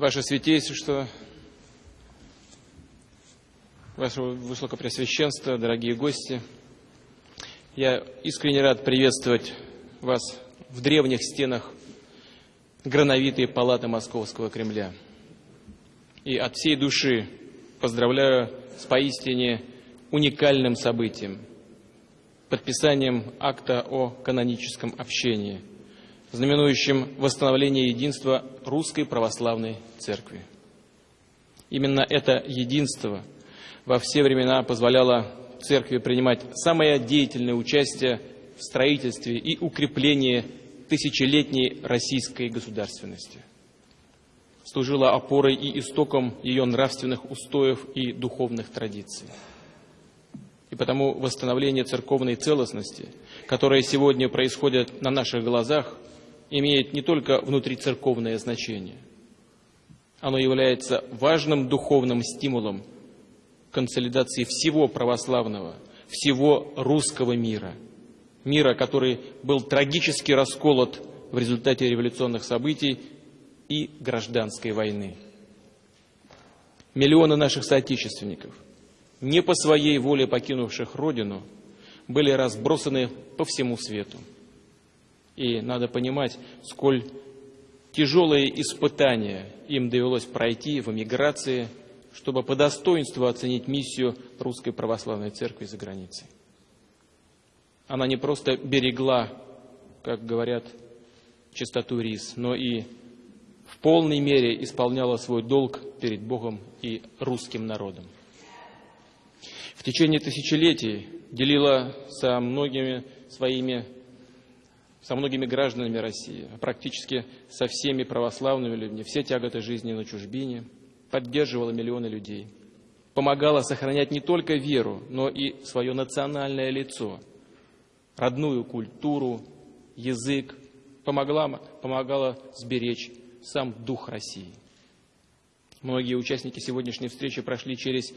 Ваше Святейшество, Ваше Высокопреосвященство, дорогие гости, я искренне рад приветствовать вас в древних стенах грановитой палаты Московского Кремля. И от всей души поздравляю с поистине уникальным событием – подписанием акта о каноническом общении, знаменующим восстановление единства Русской Православной Церкви. Именно это единство во все времена позволяло Церкви принимать самое деятельное участие в строительстве и укреплении тысячелетней российской государственности. Служила опорой и истоком ее нравственных устоев и духовных традиций. И потому восстановление церковной целостности, которое сегодня происходит на наших глазах, имеет не только внутрицерковное значение. Оно является важным духовным стимулом консолидации всего православного, всего русского мира. Мира, который был трагически расколот в результате революционных событий и гражданской войны. Миллионы наших соотечественников, не по своей воле покинувших Родину, были разбросаны по всему свету. И надо понимать, сколь тяжелые испытания им довелось пройти в эмиграции, чтобы по достоинству оценить миссию Русской Православной Церкви за границей. Она не просто берегла, как говорят, чистоту рис, но и в полной мере исполняла свой долг перед Богом и русским народом. В течение тысячелетий делила со многими своими со многими гражданами России, а практически со всеми православными людьми, все тяготы жизни на чужбине, поддерживала миллионы людей, помогала сохранять не только веру, но и свое национальное лицо, родную культуру, язык, помогла, помогала сберечь сам дух России. Многие участники сегодняшней встречи прошли через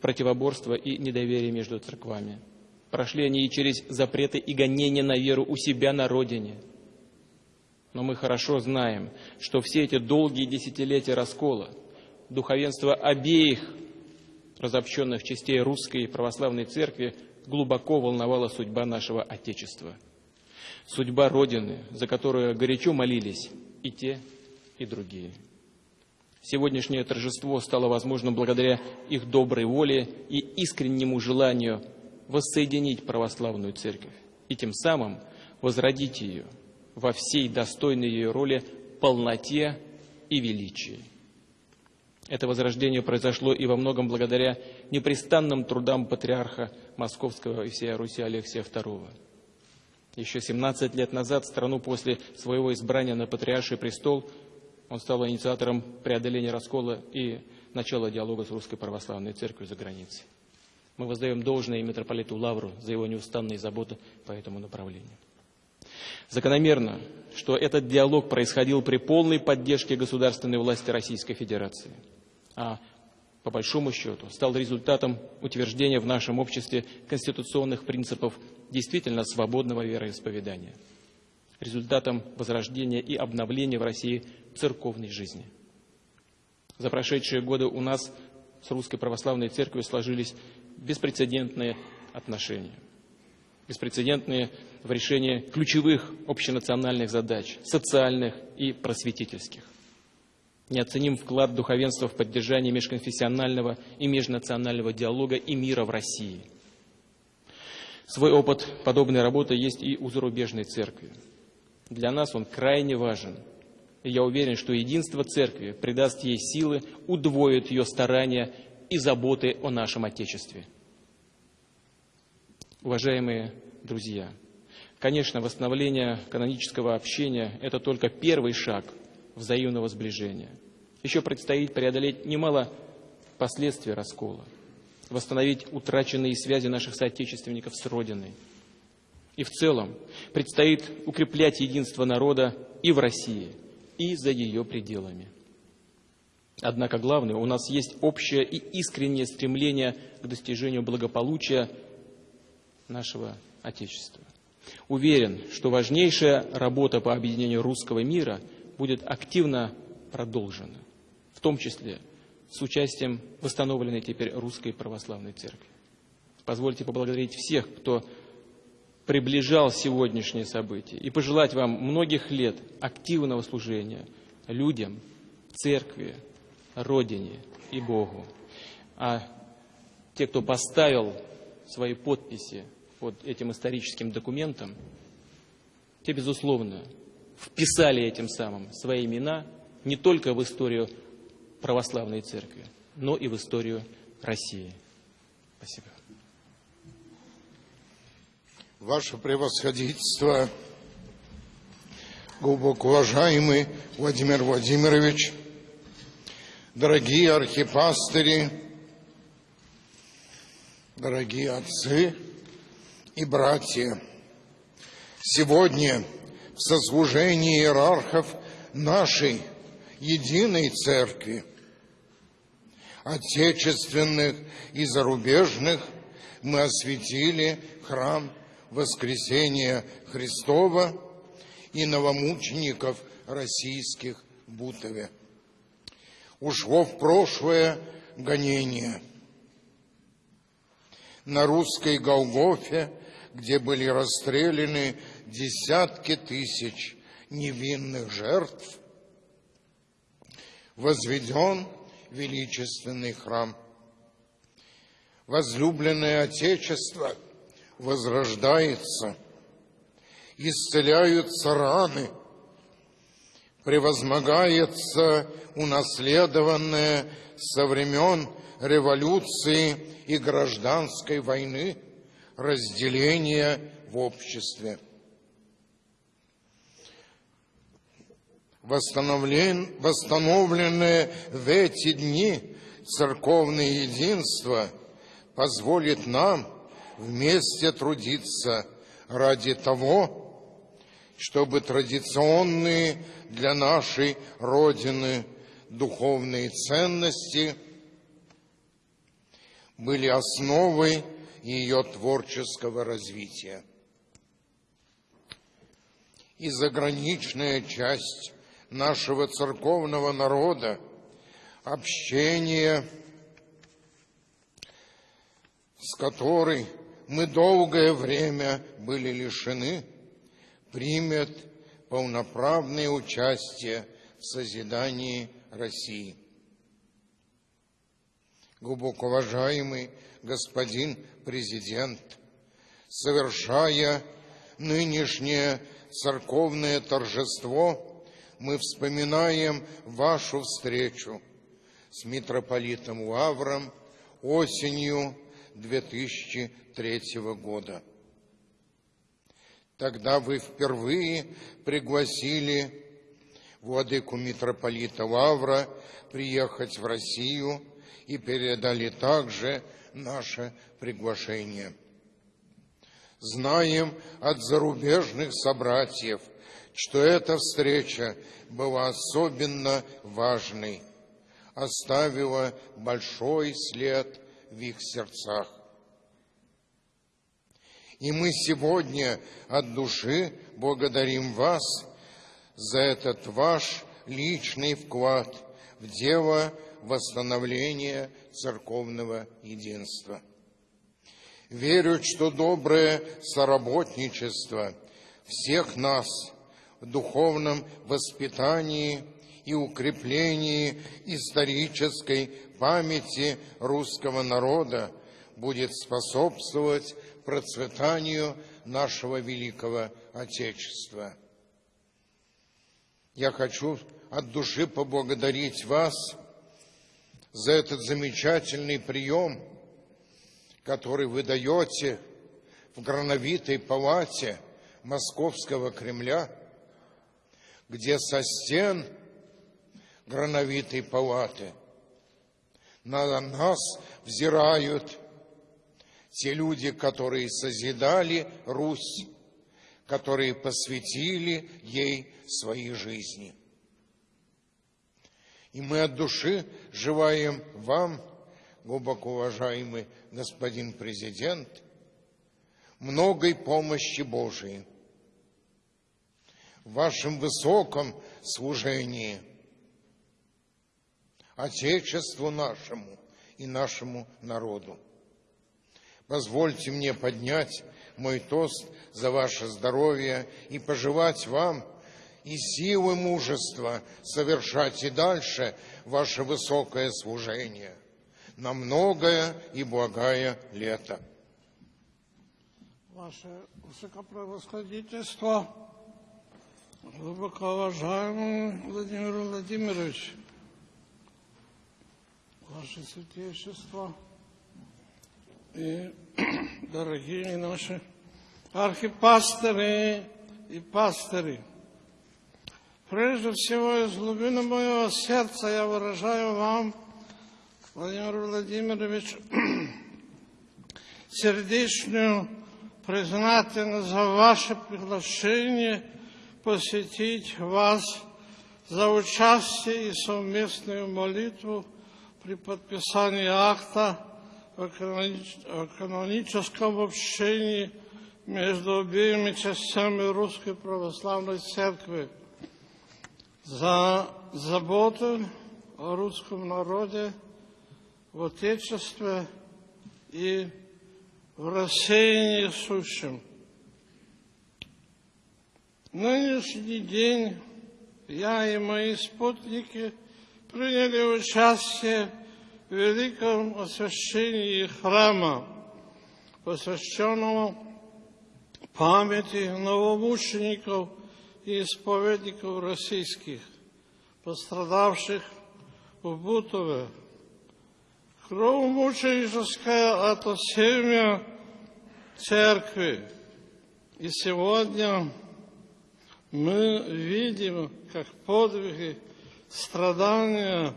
противоборство и недоверие между церквами – Прошли они и через запреты и гонения на веру у себя на родине. Но мы хорошо знаем, что все эти долгие десятилетия раскола, духовенство обеих разобщенных частей русской православной церкви глубоко волновала судьба нашего Отечества. Судьба Родины, за которую горячо молились и те, и другие. Сегодняшнее торжество стало возможным благодаря их доброй воле и искреннему желанию воссоединить православную церковь и тем самым возродить ее во всей достойной ее роли полноте и величии. Это возрождение произошло и во многом благодаря непрестанным трудам патриарха Московского и всей Руси Алексия II. Еще 17 лет назад страну после своего избрания на патриарший престол он стал инициатором преодоления раскола и начала диалога с Русской Православной Церковью за границей. Мы воздаем должное митрополиту Лавру за его неустанные заботы по этому направлению. Закономерно, что этот диалог происходил при полной поддержке государственной власти Российской Федерации, а по большому счету стал результатом утверждения в нашем обществе конституционных принципов действительно свободного вероисповедания, результатом возрождения и обновления в России церковной жизни. За прошедшие годы у нас с Русской Православной Церковью сложились беспрецедентные отношения. Беспрецедентные в решении ключевых общенациональных задач, социальных и просветительских. Неоценим вклад духовенства в поддержание межконфессионального и межнационального диалога и мира в России. Свой опыт подобной работы есть и у зарубежной церкви. Для нас он крайне важен. И я уверен, что единство церкви придаст ей силы, удвоит ее старания и заботы о нашем Отечестве. Уважаемые друзья, конечно, восстановление канонического общения – это только первый шаг взаимного сближения. Еще предстоит преодолеть немало последствий раскола, восстановить утраченные связи наших соотечественников с Родиной. И в целом предстоит укреплять единство народа и в России, и за ее пределами – Однако главное, у нас есть общее и искреннее стремление к достижению благополучия нашего Отечества. Уверен, что важнейшая работа по объединению русского мира будет активно продолжена. в том числе с участием восстановленной теперь Русской Православной Церкви. Позвольте поблагодарить всех, кто приближал сегодняшнее событие, и пожелать вам многих лет активного служения людям, церкви, Родине и Богу. А те, кто поставил свои подписи под этим историческим документом, те, безусловно, вписали этим самым свои имена не только в историю православной церкви, но и в историю России. Спасибо. Ваше превосходительство, глубоко уважаемый Владимир Владимирович, дорогие архипастыри, дорогие отцы и братья, сегодня в сослужении иерархов нашей единой церкви, отечественных и зарубежных, мы осветили храм Воскресения Христова и новомучеников российских в Бутове. Ушло в прошлое гонение. На русской Голгофе, где были расстреляны десятки тысяч невинных жертв, возведен величественный храм. Возлюбленное Отечество – возрождается, исцеляются раны, превозмогается унаследованное со времен революции и гражданской войны разделение в обществе. Восстановленное в эти дни церковное единство позволит нам – вместе трудиться ради того, чтобы традиционные для нашей Родины духовные ценности были основой ее творческого развития. И заграничная часть нашего церковного народа, общение с которой мы долгое время были лишены, примет полноправное участие в созидании России. Глубоко уважаемый господин президент, совершая нынешнее церковное торжество, мы вспоминаем вашу встречу с митрополитом Лавром осенью 2003 года. Тогда вы впервые пригласили владыку митрополита Лавра приехать в Россию и передали также наше приглашение. Знаем от зарубежных собратьев, что эта встреча была особенно важной, оставила большой след в их сердцах. И мы сегодня от души благодарим вас за этот ваш личный вклад в дело восстановления церковного единства. Верю, что доброе соработничество всех нас в духовном воспитании и укреплении исторической памяти русского народа будет способствовать процветанию нашего великого Отечества. Я хочу от души поблагодарить вас за этот замечательный прием, который вы даете в грановитой палате Московского Кремля, где со стен грановитой палаты – на нас взирают те люди, которые созидали Русь, которые посвятили ей свои жизни. И мы от души желаем вам, глубоко уважаемый господин президент, многой помощи Божией в вашем высоком служении – Отечеству нашему и нашему народу. Позвольте мне поднять мой тост за ваше здоровье и пожелать вам и силы мужества совершать и дальше ваше высокое служение на многое и благое лето. Ваше Высокопревосходительство, глубоко уважаемый Владимир Владимирович, Ваше Святейшество и дорогие наши архипасторы и пастыри. Прежде всего, из глубины моего сердца я выражаю вам, Владимир Владимирович, сердечную признательность за ваше приглашение посетить вас за участие и совместную молитву при подписании акта о каноническом общении между обеими частями Русской Православной Церкви за заботу о русском народе в Отечестве и в рассеянии сущем. Нынешний день я и мои спутники приняли участие в великом освящении храма, посвященного памяти новомучеников и исповедников российских, пострадавших в Бутове, Кровомученическое это семя церкви. И сегодня мы видим, как подвиги, страдания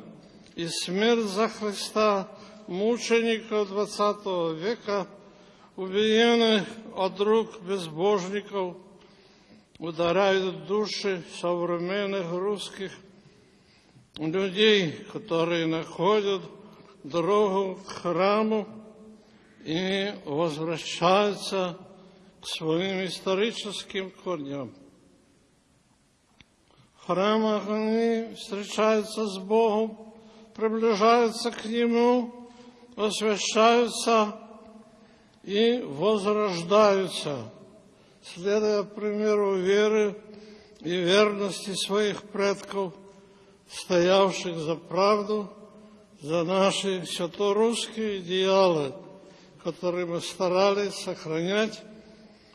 и смерть за Христа мучеников XX века, убиенных от рук безбожников, ударяют души современных русских людей, которые находят дорогу к храму и возвращаются к своим историческим корням. В храмах они встречаются с Богом, приближаются к Нему, освящаются и возрождаются, следуя примеру веры и верности своих предков, стоявших за правду – за наши святорусские идеалы, которые мы старались сохранять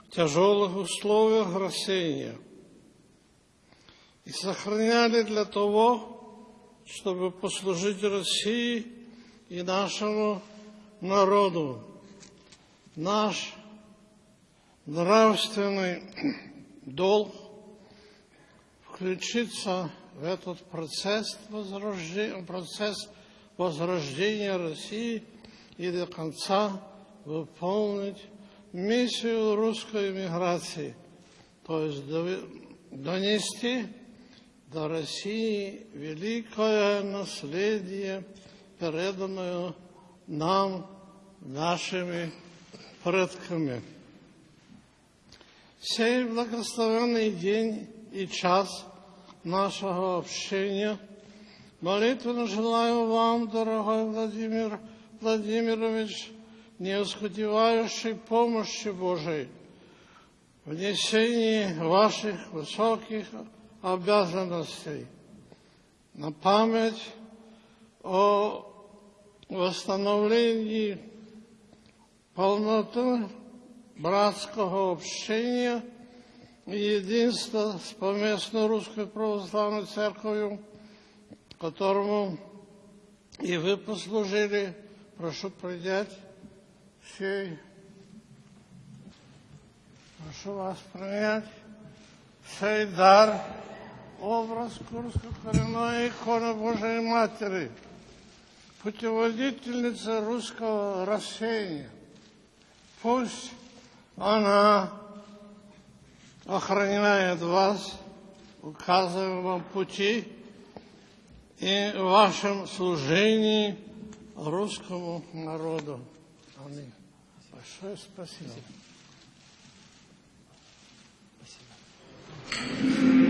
в тяжелых условиях рассеяния. И сохраняли для того, чтобы послужить России и нашему народу. Наш нравственный долг включиться в этот процесс возрождения, процесс возрождения России и до конца выполнить миссию русской миграции, то есть донести до России великое наследие, переданное нам нашими предками. Сей благословенный день и час нашего общения – Молитвенно желаю вам, дорогой Владимир Владимирович, неоскудевающей помощи Божией в несении ваших высоких обязанностей. На память о восстановлении полноты братского общения и единства с поместной русской православной церковью – которому и вы послужили, прошу принять сей, прошу вас принять сей дар, образ Курско-коренной иконы Божией Матери, путеводительница русского рассеяния. Пусть она охраняет вас, указывая вам пути, и вашем служении русскому народу. Аминь. Большое спасибо. Música